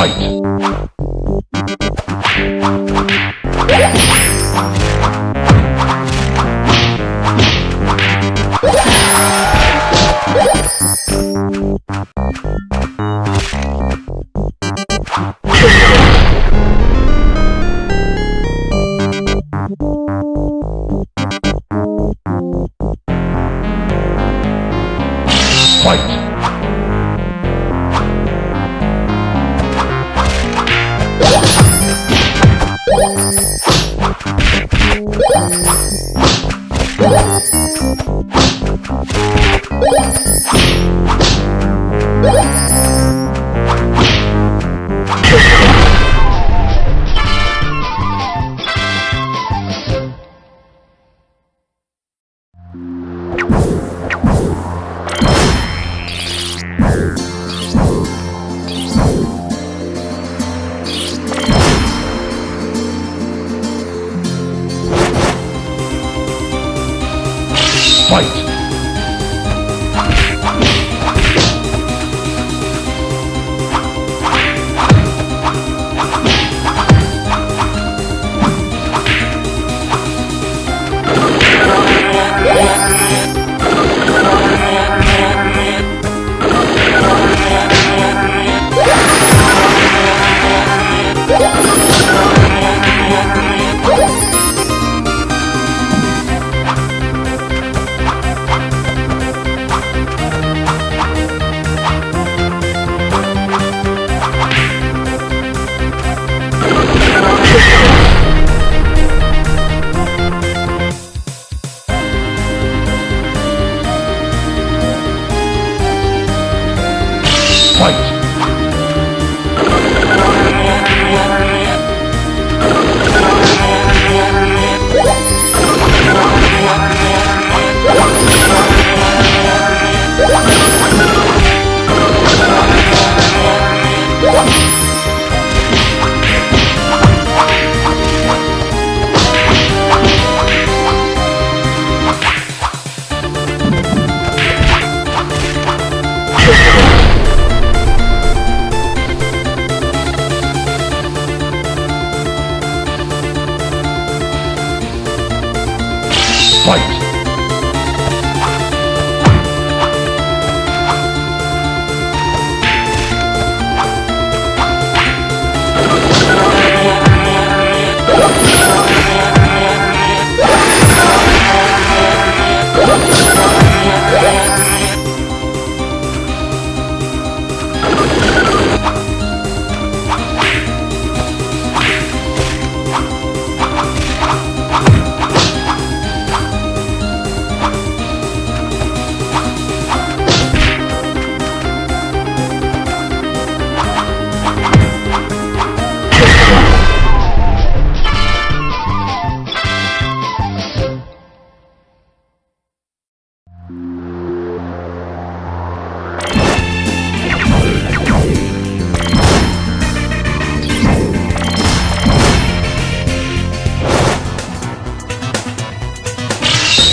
Fight! Fight! Fight!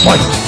Fight!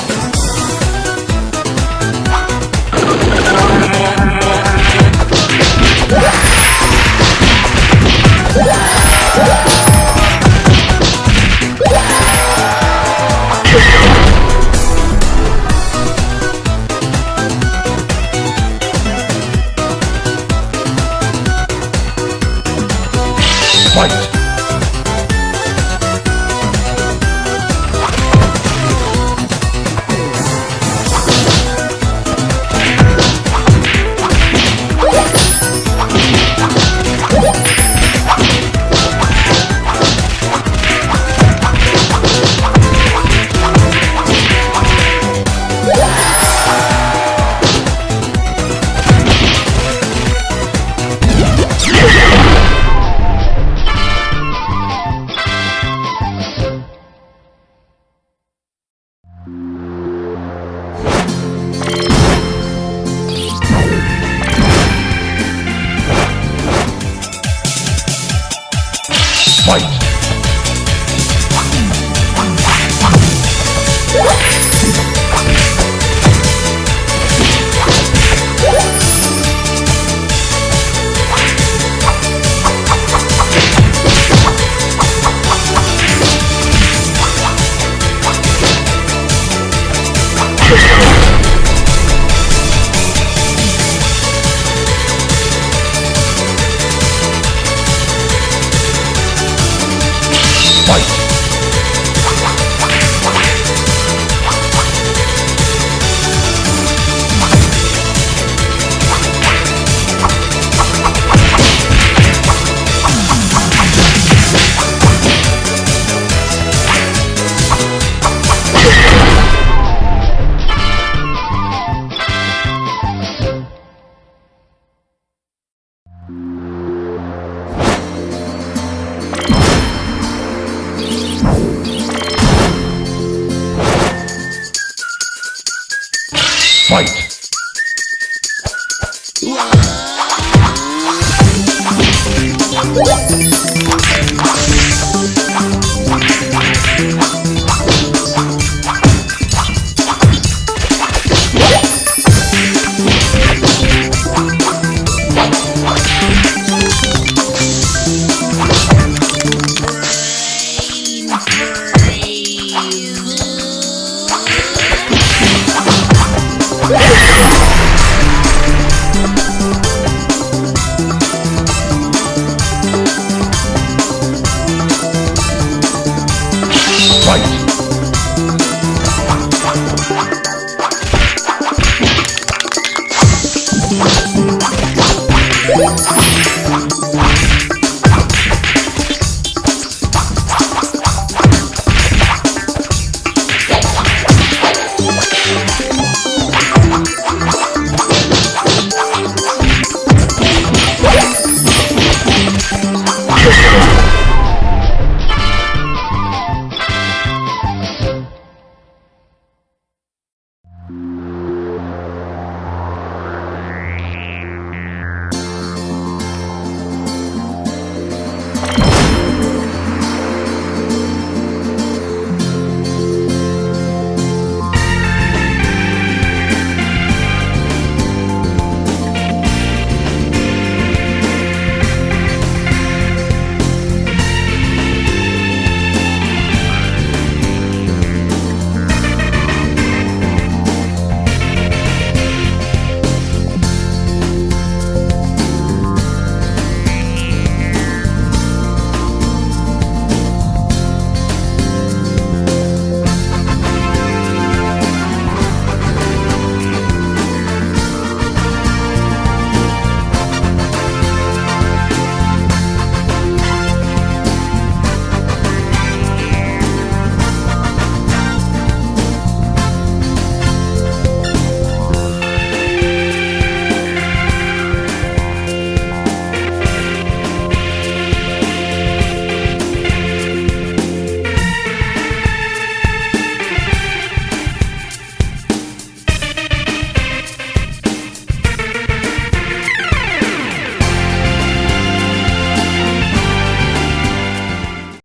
Fight!